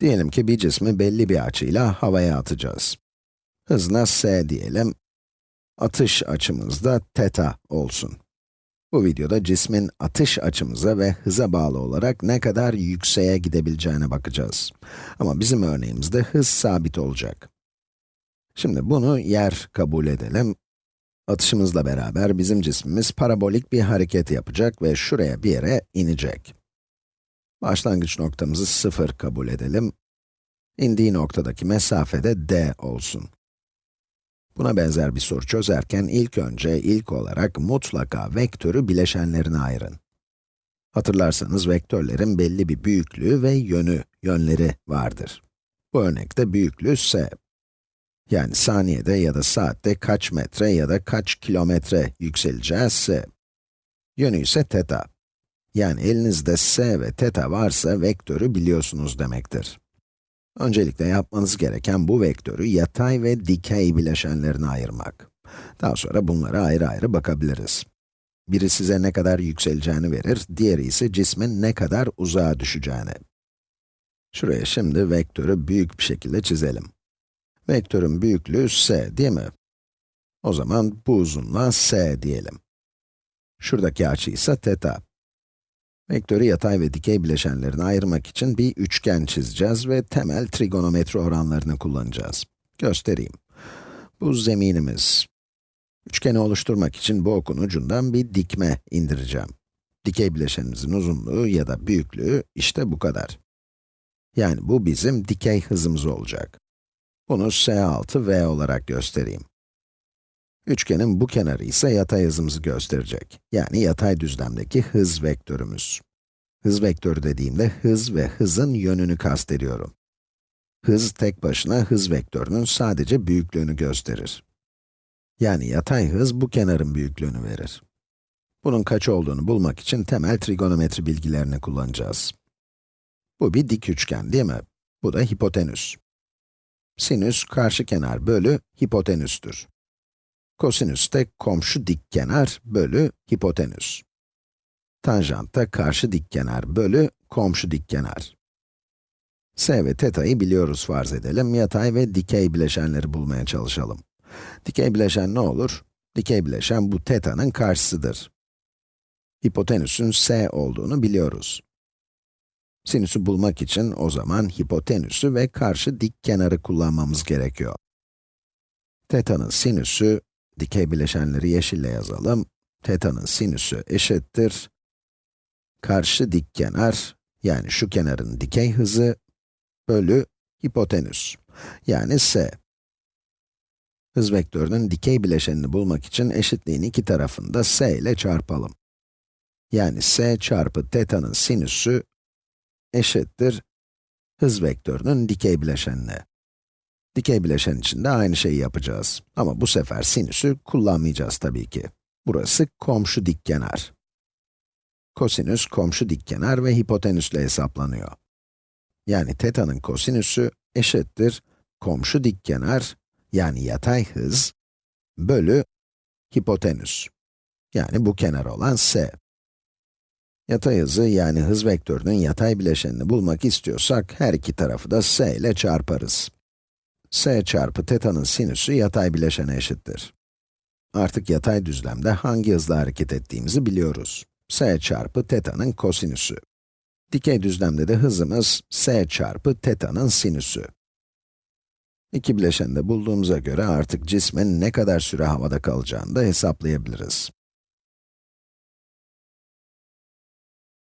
Diyelim ki bir cismi belli bir açıyla havaya atacağız. Hızına s diyelim. Atış açımız da teta olsun. Bu videoda cismin atış açımıza ve hıza bağlı olarak ne kadar yükseğe gidebileceğine bakacağız. Ama bizim örneğimizde hız sabit olacak. Şimdi bunu yer kabul edelim. Atışımızla beraber bizim cismimiz parabolik bir hareket yapacak ve şuraya bir yere inecek. Başlangıç noktamızı 0 kabul edelim. İndiği noktadaki mesafe de d olsun. Buna benzer bir soru çözerken ilk önce, ilk olarak mutlaka vektörü bileşenlerine ayırın. Hatırlarsanız vektörlerin belli bir büyüklüğü ve yönü, yönleri vardır. Bu örnekte büyüklüğü s. Yani saniyede ya da saatte kaç metre ya da kaç kilometre yükseleceğiz s. Yönü ise teta. Yani elinizde s ve teta varsa vektörü biliyorsunuz demektir. Öncelikle yapmanız gereken bu vektörü yatay ve dikey bileşenlerine ayırmak. Daha sonra bunlara ayrı ayrı bakabiliriz. Biri size ne kadar yükseleceğini verir, diğeri ise cismin ne kadar uzağa düşeceğini. Şuraya şimdi vektörü büyük bir şekilde çizelim. Vektörün büyüklüğü s, değil mi? O zaman bu uzunluğa s diyelim. Şuradaki açı ise teta. Vektörü yatay ve dikey bileşenlerine ayırmak için bir üçgen çizeceğiz ve temel trigonometri oranlarını kullanacağız. Göstereyim. Bu zeminimiz. Üçgeni oluşturmak için bu okun ucundan bir dikme indireceğim. Dikey bileşenimizin uzunluğu ya da büyüklüğü işte bu kadar. Yani bu bizim dikey hızımız olacak. Bunu s6v olarak göstereyim. Üçgenin bu kenarı ise yatay hızımızı gösterecek. Yani yatay düzlemdeki hız vektörümüz. Hız vektörü dediğimde hız ve hızın yönünü kastediyorum. Hız tek başına hız vektörünün sadece büyüklüğünü gösterir. Yani yatay hız bu kenarın büyüklüğünü verir. Bunun kaç olduğunu bulmak için temel trigonometri bilgilerini kullanacağız. Bu bir dik üçgen değil mi? Bu da hipotenüs. Sinüs karşı kenar bölü hipotenüstür. Kosinüs de komşu dikkenar bölü hipotenüs. Tanjant da karşı dikkenar bölü komşu dikkenar. S ve teta'yı biliyoruz farz edelim. Yatay ve dikey bileşenleri bulmaya çalışalım. Dikey bileşen ne olur? Dikey bileşen bu teta'nın karşısıdır. Hipotenüsün s olduğunu biliyoruz. Sinüsü bulmak için o zaman hipotenüsü ve karşı dik kenarı kullanmamız gerekiyor. Teta'nın sinüsü Dikey bileşenleri yeşille yazalım. Teta'nın sinüsü eşittir. Karşı dik kenar, yani şu kenarın dikey hızı, bölü hipotenüs, yani s. Hız vektörünün dikey bileşenini bulmak için eşitliğin iki tarafını da s ile çarpalım. Yani s çarpı teta'nın sinüsü eşittir hız vektörünün dikey bileşenine. Dikey bileşen için de aynı şeyi yapacağız. Ama bu sefer sinüsü kullanmayacağız tabii ki. Burası komşu dikkenar. Kosinüs komşu dikkenar ve hipotenüsle hesaplanıyor. Yani teta'nın kosinüsü eşittir komşu dikkenar yani yatay hız bölü hipotenüs. Yani bu kenar olan s. Yatay hızı yani hız vektörünün yatay bileşenini bulmak istiyorsak her iki tarafı da s ile çarparız s çarpı teta'nın sinüsü yatay bileşene eşittir. Artık yatay düzlemde hangi hızla hareket ettiğimizi biliyoruz. s çarpı teta'nın kosinüsü. Dikey düzlemde de hızımız s çarpı teta'nın sinüsü. İki bileşeni de bulduğumuza göre artık cismin ne kadar süre havada kalacağını da hesaplayabiliriz.